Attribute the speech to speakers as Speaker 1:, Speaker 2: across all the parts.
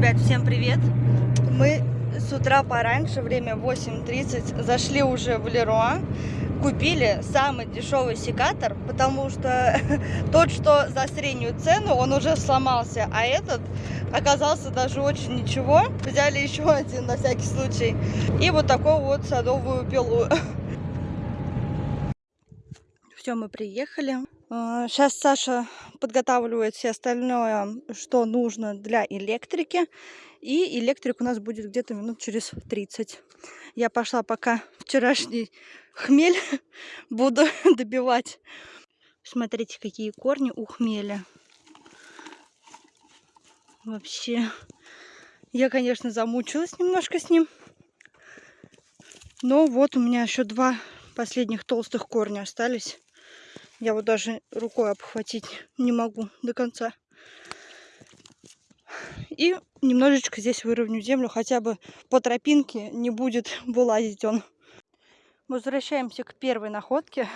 Speaker 1: Ребят, всем привет! Мы с утра пораньше, время 8.30, зашли уже в Леруа, купили самый дешевый секатор, потому что тот, что за среднюю цену, он уже сломался, а этот оказался даже очень ничего. Взяли еще один на всякий случай. И вот такую вот садовую пилу. Все, мы приехали. Сейчас а, Саша подготавливает все остальное, что нужно для электрики. И электрик у нас будет где-то минут через 30. Я пошла пока вчерашний хмель буду добивать. Смотрите, какие корни у хмеля. Вообще, я, конечно, замучилась немножко с ним. Но вот у меня еще два последних толстых корня остались. Я вот даже рукой обхватить не могу до конца. И немножечко здесь выровню землю, хотя бы по тропинке не будет вылазить он. Возвращаемся к первой находке,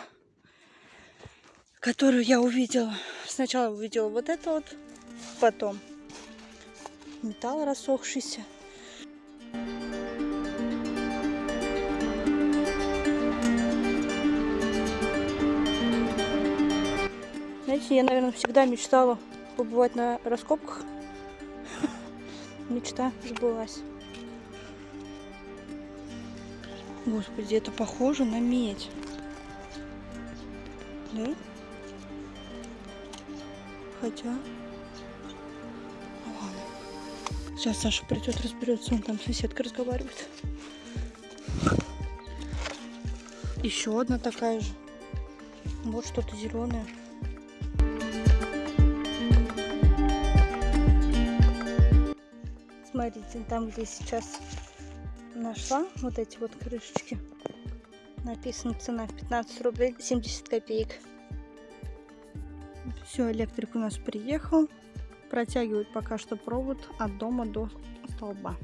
Speaker 1: которую я увидела. Сначала увидела вот это вот, потом металл рассохшийся. Знаете, я, наверное, всегда мечтала побывать на раскопках. Мечта сбылась. Господи, это похоже на медь. Да? Хотя... Ладно. Сейчас Саша придет, разберется. Он там соседка разговаривает. Еще одна такая же. Вот что-то зеленое. Смотрите, там, где сейчас нашла вот эти вот крышечки, написана цена 15 рублей 70 копеек. Все, электрик у нас приехал. Протягивает пока что провод от дома до столба.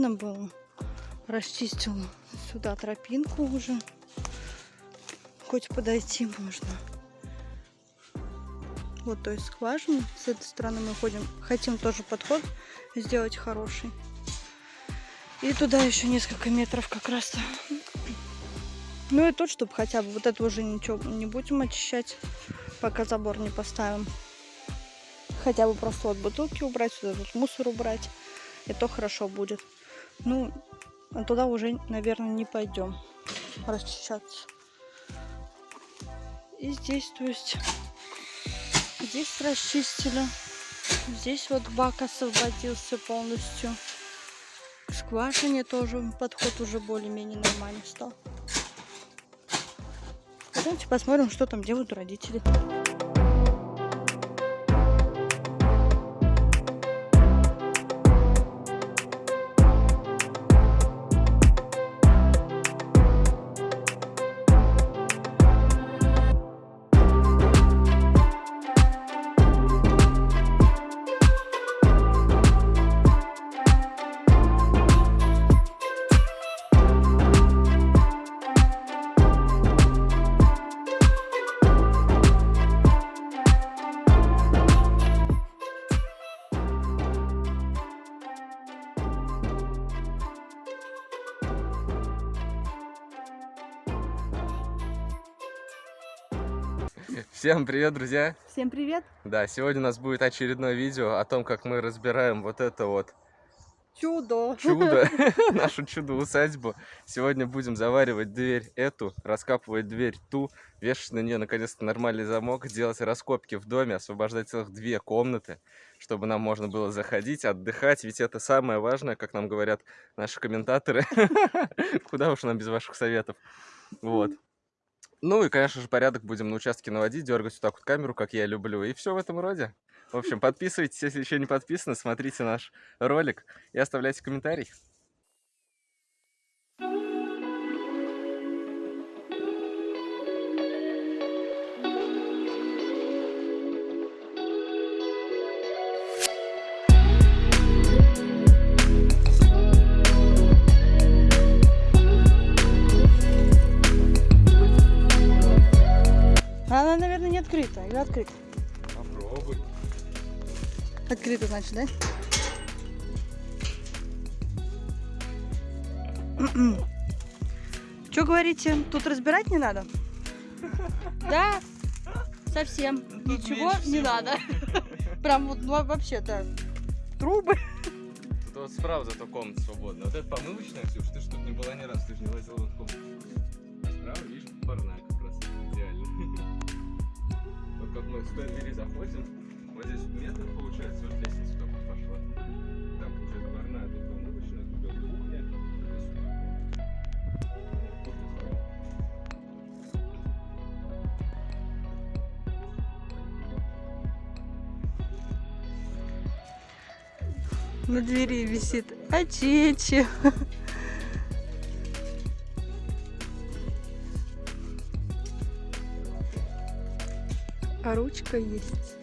Speaker 1: Видно было. Расчистил сюда тропинку уже. Хоть подойти можно. Вот, то есть скважину. С этой стороны мы ходим. Хотим тоже подход сделать хороший. И туда еще несколько метров как раз. Ну и тут, чтобы хотя бы вот это уже ничего не будем очищать, пока забор не поставим. Хотя бы просто вот бутылки убрать, сюда вот мусор убрать и то хорошо будет. Ну, туда уже, наверное, не пойдем расчищаться. И здесь, то есть, здесь расчистили. Здесь вот бак освободился полностью. К скважине тоже подход уже более-менее нормальный стал. Давайте посмотрим, что там делают родители.
Speaker 2: Всем привет, друзья!
Speaker 1: Всем привет!
Speaker 2: Да, сегодня у нас будет очередное видео о том, как мы разбираем вот это вот
Speaker 1: чудо,
Speaker 2: чудо нашу чудо-усадьбу. Сегодня будем заваривать дверь эту, раскапывать дверь ту, вешать на нее наконец-то нормальный замок, делать раскопки в доме, освобождать целых две комнаты, чтобы нам можно было заходить, отдыхать, ведь это самое важное, как нам говорят наши комментаторы. Куда уж нам без ваших советов. Вот. Ну и, конечно же, порядок будем на участке наводить, дергать вот так вот камеру, как я люблю, и все в этом роде. В общем, подписывайтесь, если еще не подписаны, смотрите наш ролик и оставляйте комментарий.
Speaker 1: Открыта. Или открыта?
Speaker 2: Попробуй.
Speaker 1: Открыта, значит, да? Что говорите, тут разбирать не надо? Да, совсем. Ничего не надо. Прям вот ну, вообще, да. Трубы.
Speaker 2: Тут вот справа зато комната свободная. Вот это помывочная, Ксюш, ты же тут не была ни раз, ты же не лазила в комнату. А справа, видишь, идеально. Вот мы с той двери заходим, вот здесь метр получается, вот лестница только пошла. Там получается парная, тут помывочная, тут вот кухня.
Speaker 1: На двери висит очечи. Ручка есть.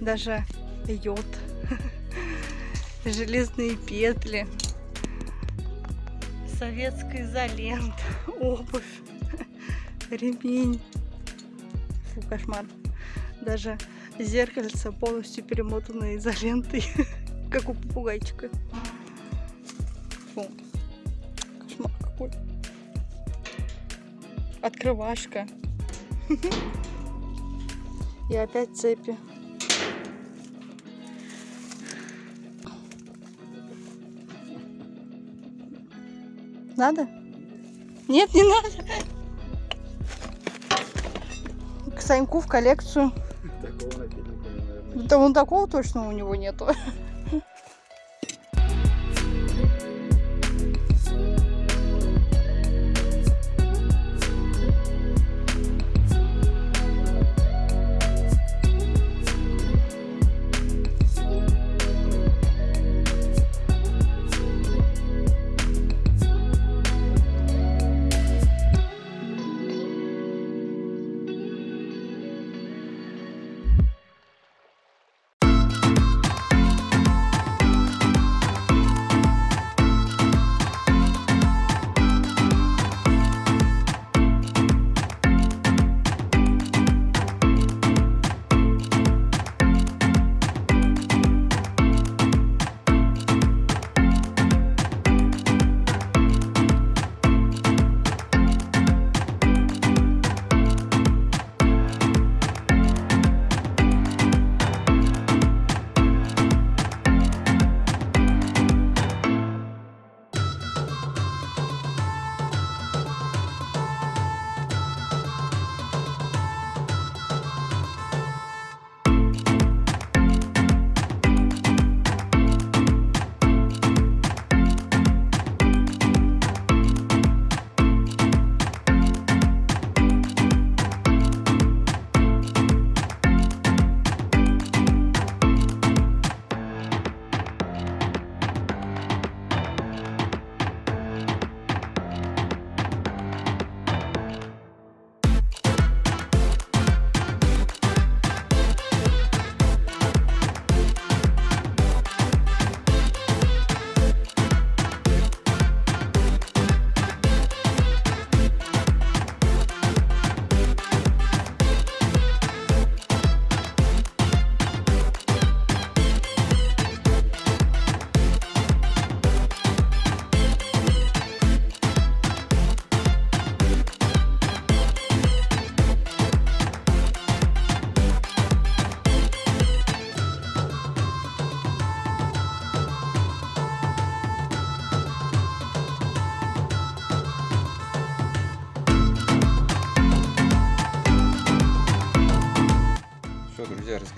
Speaker 1: Даже йод. Железные петли. Советская изолента. Обувь. Ремень. Фу, кошмар. Даже зеркальце полностью перемотано изолентой. Как у попугайчика. Фу. Кошмар какой. Открывашка. И опять цепи. Надо? Нет, не надо. К Саньку в коллекцию.
Speaker 2: Такого.
Speaker 1: Да вон такого точно у него нету.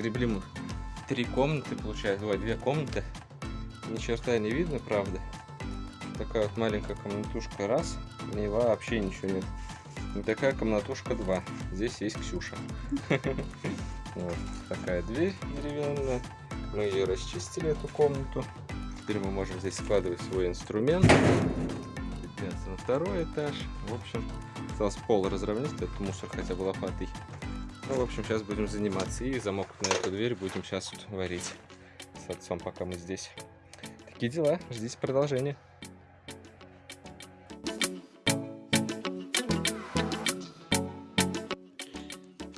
Speaker 2: Разгребли мы три комнаты, получается, ой, две комнаты. Ни черта не видно, правда. Такая вот маленькая комнатушка раз, в ней вообще ничего нет. И такая комнатушка два. Здесь есть Ксюша. Вот такая дверь деревянная. Мы ее расчистили, эту комнату. Теперь мы можем здесь складывать свой инструмент. Подняться на второй этаж. В общем, осталось пол разровнять, этот мусор хотя бы лопатой. Ну, в общем, сейчас будем заниматься. И замок на эту дверь будем сейчас вот варить с отцом, пока мы здесь. Такие дела. Ждите продолжения.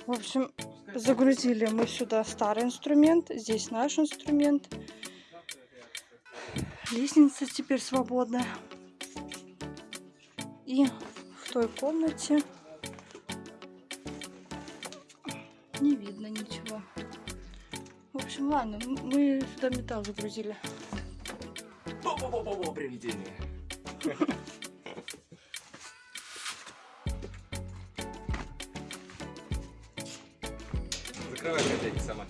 Speaker 1: В общем, загрузили мы сюда старый инструмент, здесь наш инструмент. Лестница теперь свободная. И в той комнате не видно ничего. В общем, ладно, мы сюда металл загрузили.
Speaker 2: Бо-бо-бо-бо, привидение. Закрывай хозяйки сама.